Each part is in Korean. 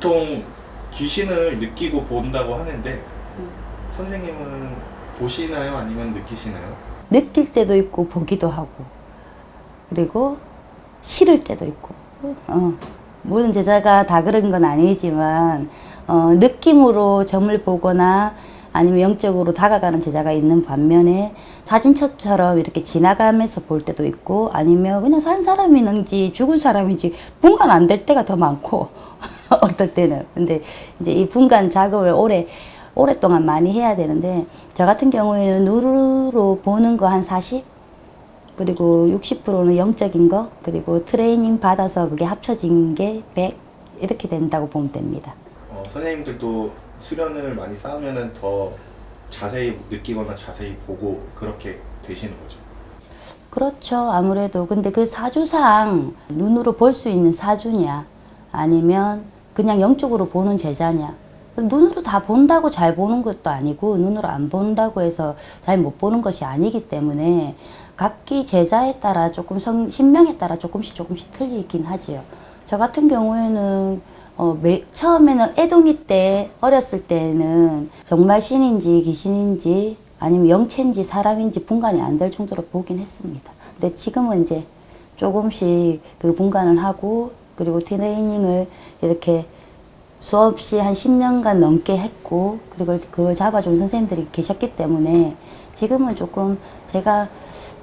보통 귀신을 느끼고 본다고 하는데 선생님은 보시나요? 아니면 느끼시나요? 느낄 때도 있고 보기도 하고. 그리고 싫을 때도 있고. 어, 모든 제자가 다 그런 건 아니지만 어, 느낌으로 점을 보거나 아니면 영적으로 다가가는 제자가 있는 반면에 사진첩처럼 이렇게 지나가면서 볼 때도 있고 아니면 그냥 산 사람이는지 죽은 사람인지 분간 안 될 때가 더 많고 어떨 때는 근데 이제 이 분간 작업을 오래 오랫동안 많이 해야 되는데 저 같은 경우에는 누르로 보는 거 한 40? 그리고 60%는 영적인 거 그리고 트레이닝 받아서 그게 합쳐진 게 100 이렇게 된다고 보면 됩니다. 어, 선생님들도 수련을 많이 쌓으면 더 자세히 느끼거나 자세히 보고 그렇게 되시는 거죠. 그렇죠. 아무래도 근데 그 사주상 눈으로 볼 수 있는 사주냐 아니면 그냥 영적으로 보는 제자냐 눈으로 다 본다고 잘 보는 것도 아니고 눈으로 안 본다고 해서 잘 못 보는 것이 아니기 때문에 각기 제자에 따라 조금 성, 신명에 따라 조금씩 조금씩 틀리긴 하지요. 저 같은 경우에는 어, 매, 처음에는 애동이 때 어렸을 때는 정말 신인지 귀신인지 아니면 영체인지 사람인지 분간이 안 될 정도로 보긴 했습니다. 근데 지금은 이제 조금씩 그 분간을 하고 그리고 트레이닝을 이렇게 수없이 한 10년간 넘게 했고 그리고 그걸 잡아준 선생님들이 계셨기 때문에 지금은 조금 제가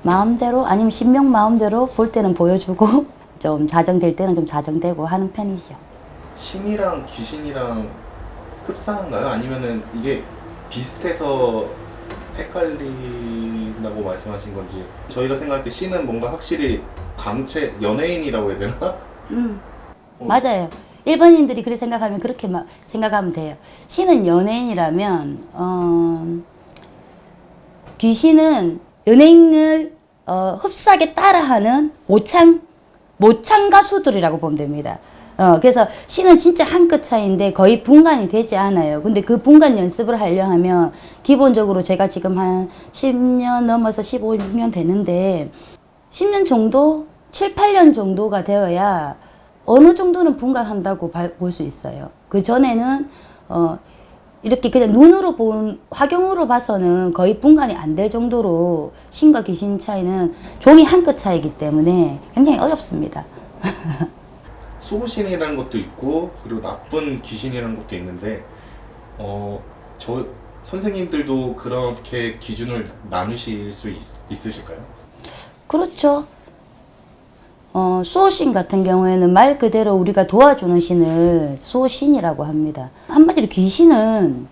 마음대로 아니면 신명 마음대로 볼 때는 보여주고 좀 자정될 때는 좀 자정되고 하는 편이죠. 신이랑 귀신이랑 흡사한가요? 아니면은 이게 비슷해서 헷갈린다고 말씀하신 건지 저희가 생각할 때 신은 뭔가 확실히 광채 연예인이라고 해야 되나? 어. 맞아요. 일반인들이 그렇게 생각하면 그렇게 막 생각하면 돼요. 신은 연예인이라면 어, 귀신은 연예인을 어, 흡사하게 따라하는 모창 모창 가수들이라고 보면 됩니다. 어, 그래서 신은 진짜 한 끗 차이인데 거의 분간이 되지 않아요. 근데 그 분간 연습을 하려 하면 기본적으로 제가 지금 한 10년 넘어서 15, 16년 되는데 10년 정도, 7, 8년 정도가 되어야 어느 정도는 분간한다고 볼 수 있어요. 그 전에는 어, 이렇게 그냥 눈으로 본 화경으로 봐서는 거의 분간이 안 될 정도로 신과 귀신 차이는 종이 한 끗 차이기 때문에 굉장히 어렵습니다. 수호신이라는 것도 있고 그리고 나쁜 귀신이라는 것도 있는데 어 저 선생님들도 그렇게 기준을 나누실 수 있, 있으실까요? 그렇죠. 어, 수호신 같은 경우에는 말 그대로 우리가 도와주는 신을 수호신이라고 합니다. 한마디로 귀신은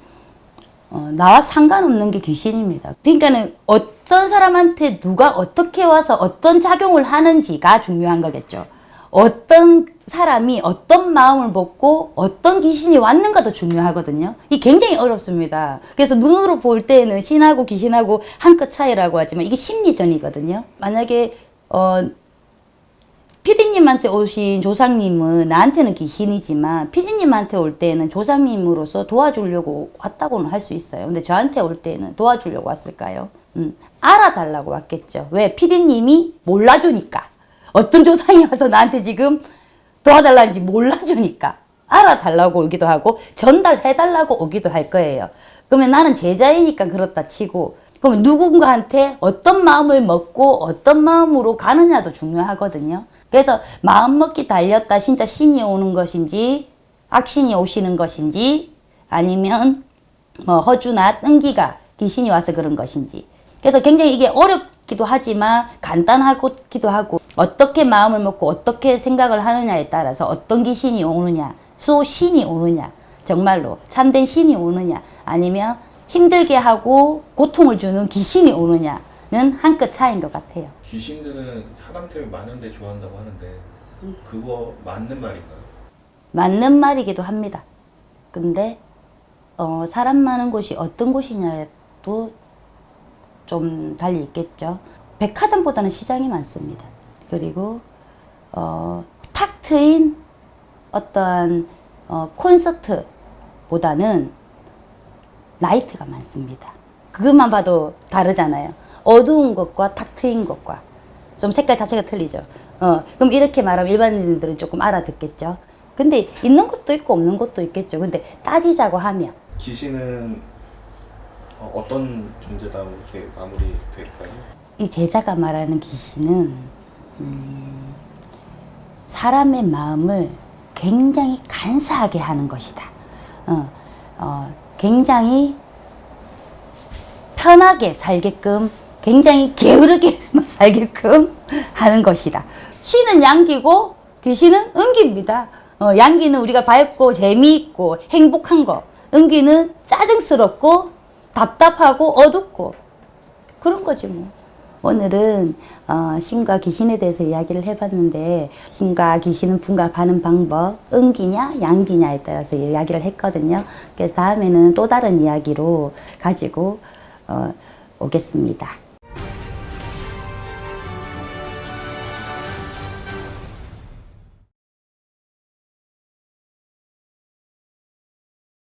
어, 나와 상관없는 게 귀신입니다. 그러니까는 어떤 사람한테 누가 어떻게 와서 어떤 작용을 하는지가 중요한 거겠죠. 어떤 사람이 어떤 마음을 먹고 어떤 귀신이 왔는가도 중요하거든요. 이 굉장히 어렵습니다. 그래서 눈으로 볼 때는 신하고 귀신하고 한끗 차이라고 하지만 이게 심리전이거든요. 만약에 어 피디님한테 오신 조상님은 나한테는 귀신이지만 피디님한테 올 때는 조상님으로서 도와주려고 왔다고는 할 수 있어요. 근데 저한테 올 때는 도와주려고 왔을까요? 음, 알아달라고 왔겠죠. 왜? 피디님이 몰라주니까. 어떤 조상이 와서 나한테 지금 도와달라는지 몰라주니까. 알아달라고 오기도 하고 전달해달라고 오기도 할 거예요. 그러면 나는 제자이니까 그렇다 치고 그러면 누군가한테 어떤 마음을 먹고 어떤 마음으로 가느냐도 중요하거든요. 그래서 마음먹기 달렸다 진짜 신이 오는 것인지 악신이 오시는 것인지 아니면 뭐 허주나 뜬기가 귀신이 와서 그런 것인지. 그래서 굉장히 이게 어렵기도 하지만 간단하기도 하고 어떻게 마음을 먹고 어떻게 생각을 하느냐에 따라서 어떤 귀신이 오느냐 수신이 오느냐 정말로 참된 신이 오느냐 아니면 힘들게 하고 고통을 주는 귀신이 오느냐 는 한 끗 차이인 것 같아요. 귀신들은 사람들 많은데 좋아한다고 하는데 그거 맞는 말인가요? 맞는 말이기도 합니다. 근데 어, 사람 많은 곳이 어떤 곳이냐도 좀 달리 있겠죠. 백화점보다는 시장이 많습니다. 그리고 어, 탁 트인 어떠한 어, 콘서트보다는 라이트가 많습니다. 그것만 봐도 다르잖아요. 어두운 것과 탁 트인 것과 좀 색깔 자체가 틀리죠. 어, 그럼 이렇게 말하면 일반인들은 조금 알아듣겠죠. 근데 있는 것도 있고 없는 것도 있겠죠. 근데 따지자고 하면 귀신은 어, 어떤 존재다 이렇게 마무리 될까요? 이 제자가 말하는 귀신은 음, 사람의 마음을 굉장히 간사하게 하는 것이다. 어, 어, 굉장히 편하게 살게끔 굉장히 게으르게 살게끔 하는 것이다. 신은 양기고 귀신은 은기입니다. 어, 양기는 우리가 밝고 재미있고 행복한 거. 은기는 짜증스럽고 답답하고 어둡고 그런 거지 뭐. 오늘은 어, 신과 귀신에 대해서 이야기를 해봤는데 신과 귀신은 분갑하는 방법 은기냐 양기냐에 따라서 이야기를 했거든요. 그래서 다음에는 또 다른 이야기로 가지고 어, 오겠습니다.